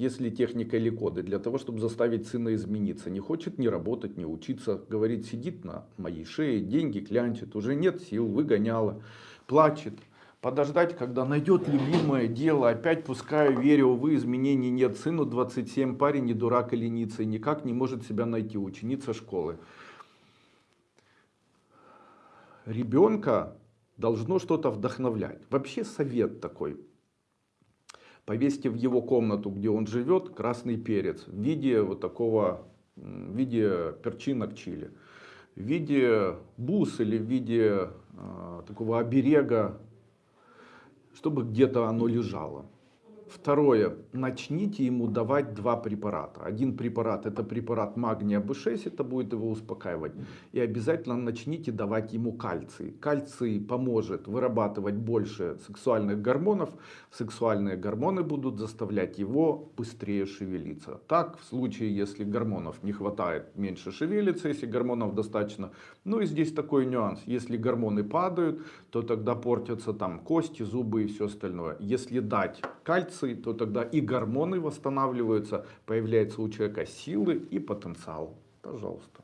если техника или коды, для того, чтобы заставить сына измениться. Не хочет ни работать, ни учиться. Говорит, сидит на моей шее, деньги клянчит, уже нет сил, выгоняла, плачет. Подождать, когда найдет любимое дело, опять пускаю, верю, увы, изменений нет. Сыну 27, парень не дурак и ленится, и никак не может себя найти, ученица школы. Ребенка должно что-то вдохновлять. Вообще совет такой. Повесьте в его комнату, где он живет, красный перец в виде вот такого, в виде перчинок чили. В виде бус или в виде э, такого оберега, чтобы где-то оно лежало. Второе. Начните ему давать два препарата. Один препарат это препарат магния B6, это будет его успокаивать. И обязательно начните давать ему кальций. Кальций поможет вырабатывать больше сексуальных гормонов. Сексуальные гормоны будут заставлять его быстрее шевелиться. Так, в случае, если гормонов не хватает, меньше шевелится, если гормонов достаточно. Ну и здесь такой нюанс. Если гормоны падают, то тогда портятся там кости, зубы и все остальное. Если дать кальций, то тогда и гормоны восстанавливаются, появляется у человека силы и потенциал. Пожалуйста.